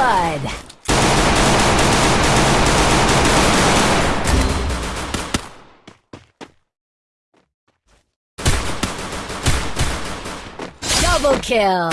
blood. Double kill.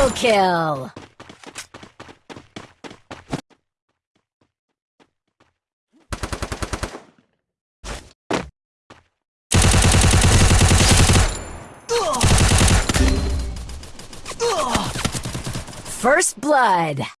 Double kill. First blood.